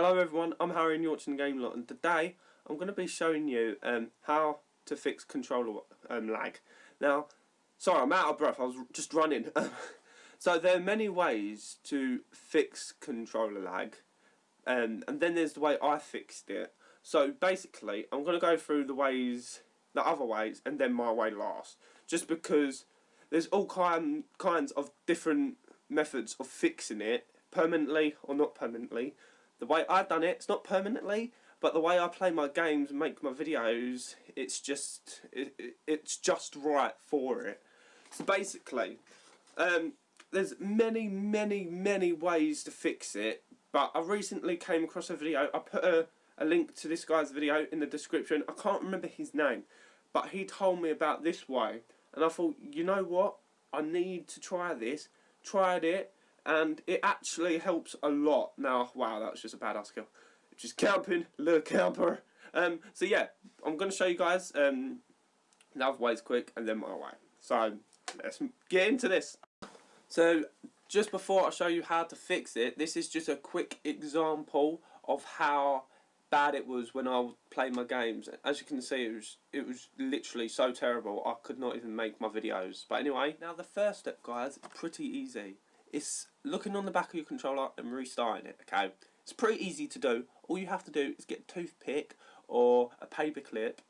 Hello everyone, I'm Harry and you're Game Lot and today I'm going to be showing you um, how to fix controller um, lag. Now, sorry I'm out of breath, I was just running. so there are many ways to fix controller lag um, and then there's the way I fixed it. So basically I'm going to go through the ways, the other ways and then my way last. Just because there's all kind, kinds of different methods of fixing it permanently or not permanently the way I've done it, it's not permanently, but the way I play my games and make my videos, it's just it, it, it's just right for it. So basically, um, there's many, many, many ways to fix it, but I recently came across a video. I put a, a link to this guy's video in the description. I can't remember his name, but he told me about this way, and I thought, you know what? I need to try this. Tried it and it actually helps a lot. Now, wow, that was just a badass kill. Just camping, little camper. Um, so yeah, I'm going to show you guys um, other ways quick and then my way. So let's get into this. So just before I show you how to fix it, this is just a quick example of how bad it was when I played my games. As you can see, it was it was literally so terrible. I could not even make my videos. But anyway, now the first step, guys, pretty easy. It's looking on the back of your controller and restarting it, okay? It's pretty easy to do. All you have to do is get a toothpick or a paper clip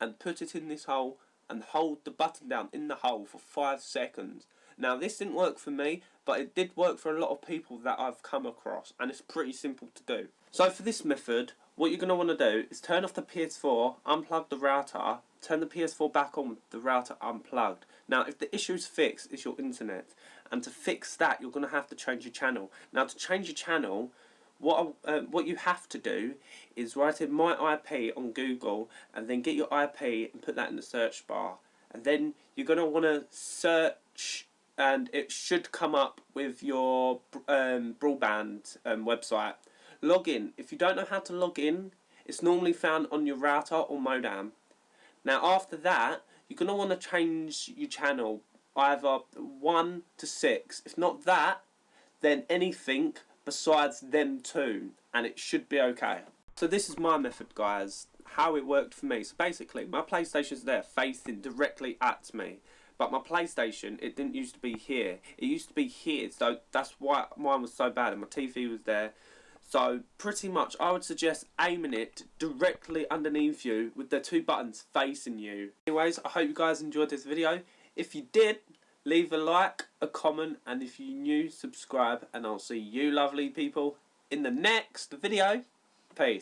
and put it in this hole and hold the button down in the hole for 5 seconds. Now this didn't work for me, but it did work for a lot of people that I've come across and it's pretty simple to do. So for this method, what you're going to want to do is turn off the PS4, unplug the router, turn the PS4 back on with the router unplugged. Now if the issue is fixed, it's your internet and to fix that you're going to have to change your channel. Now to change your channel what uh, what you have to do is write in my IP on Google and then get your IP and put that in the search bar and then you're going to want to search and it should come up with your um, broadband um, website. Login. If you don't know how to log in, it's normally found on your router or modem. Now after that, you're going to want to change your channel either 1 to 6. If not that, then anything besides them two, and it should be okay. So this is my method, guys, how it worked for me. So basically, my PlayStation's there, facing directly at me. But my PlayStation, it didn't used to be here. It used to be here, so that's why mine was so bad, and my TV was there. So pretty much I would suggest aiming it directly underneath you with the two buttons facing you. Anyways, I hope you guys enjoyed this video. If you did, leave a like, a comment, and if you're new, subscribe, and I'll see you lovely people in the next video. Peace.